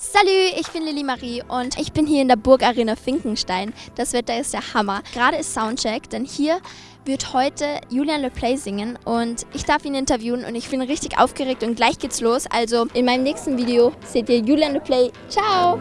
Salut, ich bin Lilly Marie und ich bin hier in der Burgarena Finkenstein. Das Wetter ist der Hammer. Gerade ist Soundcheck, denn hier wird heute Julian Le Play singen und ich darf ihn interviewen und ich bin richtig aufgeregt und gleich geht's los. Also in meinem nächsten Video seht ihr Julian Le Play. Ciao!